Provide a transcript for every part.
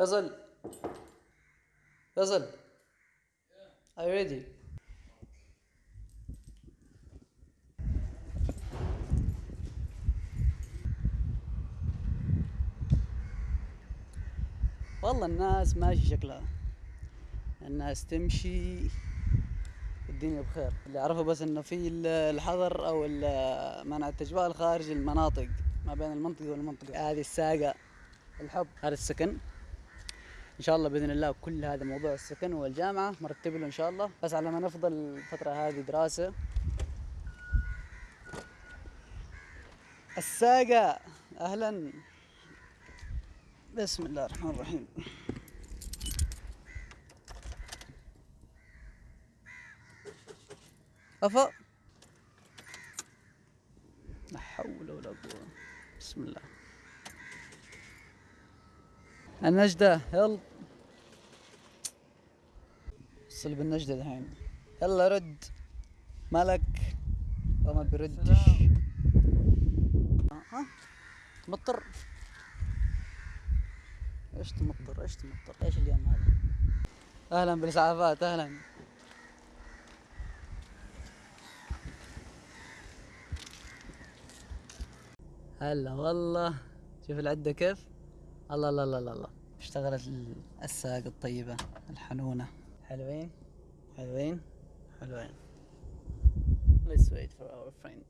فيصل فيصل Are you ready? والله الناس ماشي شكلها. الناس تمشي الدنيا بخير. اللي أعرفه بس إنه في ال- الحظر أو منع التجوال خارج المناطق ما بين المنطقة والمنطقة. هذه الساقة الحب هذا السكن. إن شاء الله بإذن الله كل هذا موضوع السكن والجامعة مرتب له إن شاء الله. بس على ما نفضل الفترة هذه دراسة. الساقة. أهلا. بسم الله الرحمن الرحيم. أفا. لا حول ولا قوة. بسم الله. النجدة. يلا. وصل بالنجدة الحين يلا رد. مالك؟ وما بيردش. ها؟ تمطر إيش تمطر؟ إيش تمطر؟ إيش اليوم هذا؟ أهلا بالاسعافات أهلا. هلا والله. شوف العدة كيف؟ الله الله الله الله اشتغلت ال- الساق الطيبة الحنونة. حلوين حلوين حلوين Let's wait for our friend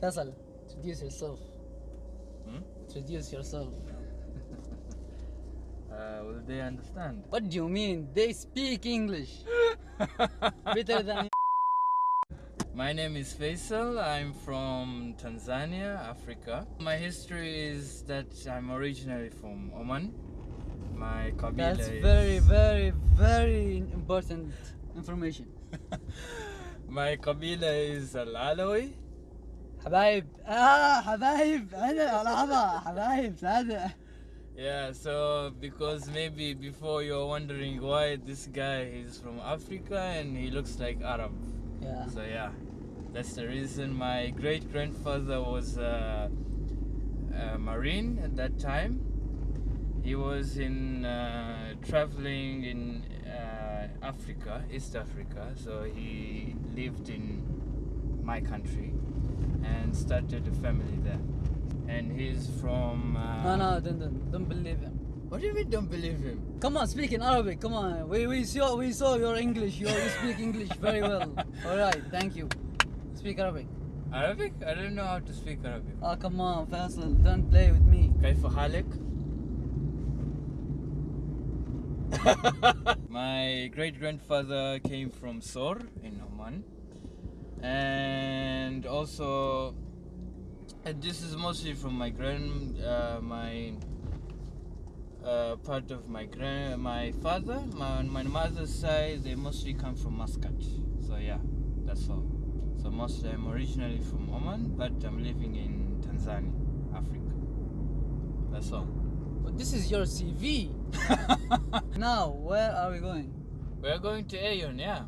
فيصل introduce yourself Hmm? introduce yourself Uh, will they understand? What do you mean? They speak English better than My name is Faisal. I'm from Tanzania, Africa. My history is that I'm originally from Oman. My Kabila That's is very, very, very important information. my Kabila is Al Alawi. حبايب اه حبايب انا لحظة حبايب هذا Yeah, so because maybe before you're wondering why this guy is from Africa and he looks like Arab. Yeah. So yeah, that's the reason. My great grandfather was uh, a marine at that time. He was in uh, traveling in uh, Africa, East Africa. So he lived in my country and started a family there. And he's from. Uh, No, no, don't, don't, don't believe him. What do you mean? Don't believe him? Come on, speak in Arabic. Come on, we we saw we saw your English. You, you speak English very well. All right, thank you. Speak Arabic. Arabic? I don't know how to speak Arabic. Oh, come on, Faisal, don't play with me. كيف حالك? My great grandfather came from Sur in Oman, and also and this is mostly from my grand uh, my uh, part of my grand my father. My my mother's side, they mostly come from Muscat. So yeah, that's all. So mostly I'm originally from Oman, but I'm living in Tanzania, Africa. That's all. But this is your CV. now, where are we going? We're going to Ayon, yeah.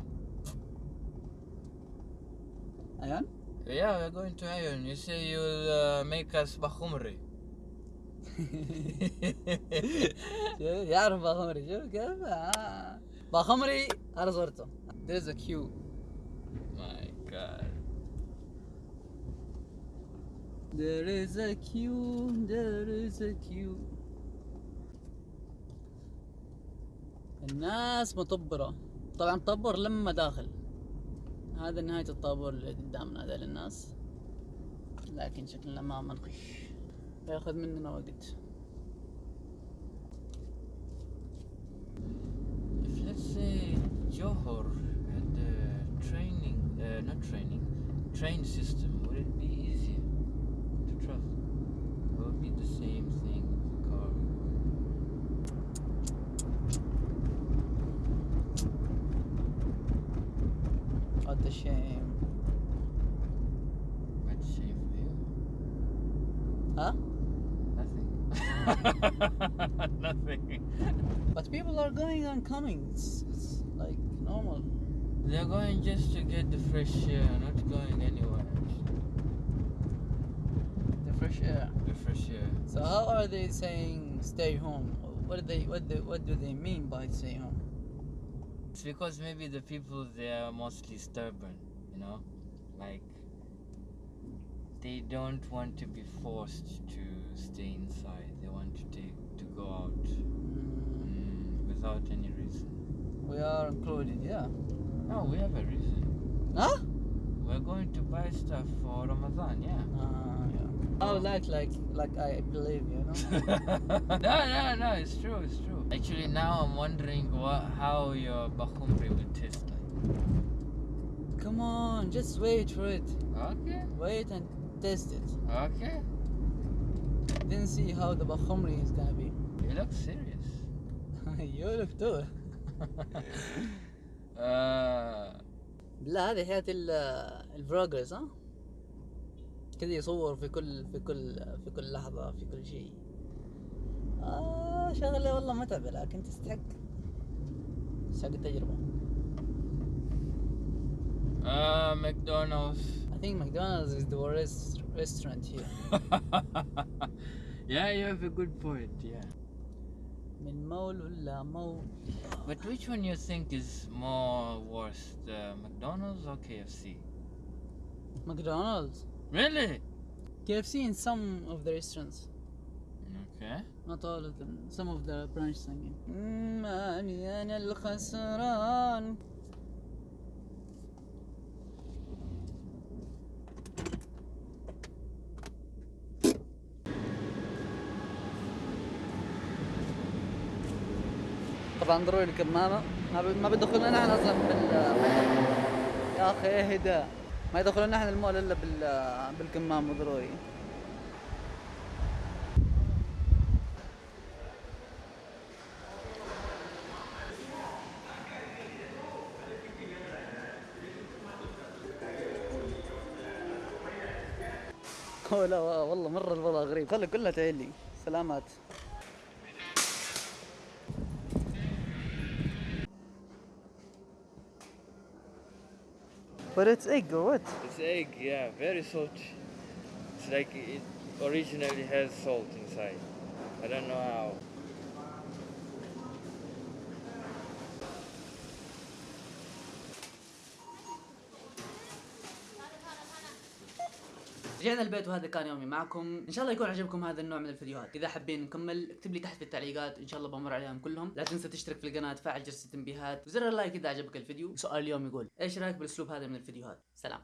Ayan? Yeah, we're going to Ayon. You say you'll uh, make us Bakhumri. شوف يعرف باخمري شوف كيف آه. باخمري انا صورته there's a queue My god. there is a queue there is a queue الناس مطبرة. طبعا طبر لما داخل. هذا نهاية الطابور اللي قدامنا هذا للناس لكن شكلنا ما منخش ياخذ مننا وقت. If let's say Johor had a training, uh, not training, train system, would it be Nothing. But people are going and coming. It's, it's like normal. They're going just to get the fresh air, not going anywhere. The fresh air. The fresh air. So how are they saying stay home? What do they what do what do they mean by stay home? It's because maybe the people there are mostly stubborn, you know? Like, they don't want to be forced to stay inside. They want to take to go out Mm, mm, without any reason. we are included, yeah. No, we have a reason. Huh? We're going to buy stuff for Ramadan, yeah. Uh, yeah. Oh, like like like I believe you know. no, no, no, it's true, it's true. Actually, now I'm wondering what, how your bakhumri will taste like. Come on, just wait for it. Okay, Wait and test it. okay. Then see how the bakhumri is gonna be. You look serious. you look too. Uh, لا هذه حياة الفلوجرز ها كذا يصور في كل في كل في كل لحظة في كل شيء آه شغلة والله متعبة لكن تستحق تستحق التجربة uh, McDonald's. think McDonald's is the worst restaurant here. yeah, you have a good point, yeah. But which one you think is more worse, uh, McDonald's or KFC? McDonald's. Really? KFC in some of the restaurants. Okay. Not all of them. Some of the branches mm, I mean. طبعا ضروري الكمامة ما بيدخلنا نحن أصلا بال يا أخي اهدى ما يدخلنا نحن المول إلا بال بالكمامة ضروري لا والله مرة الوضع غريب. خلي كلها تعلي سلامات. But it's egg or what? It's egg, yeah, very salty. It's like it originally has salt inside. I don't know how. رجعنا البيت وهذا كان يومي معكم. إن شاء الله يكون عجبكم هذا النوع من الفيديوهات. إذا حابين نكمل اكتب لي تحت في التعليقات. إن شاء الله بمر عليهم كلهم. لا تنسى تشترك في القناة تفعل جرس التنبيهات وزر اللايك إذا عجبك الفيديو. سؤال اليوم يقول إيش رأيك بالأسلوب هذا من الفيديوهات؟ سلام.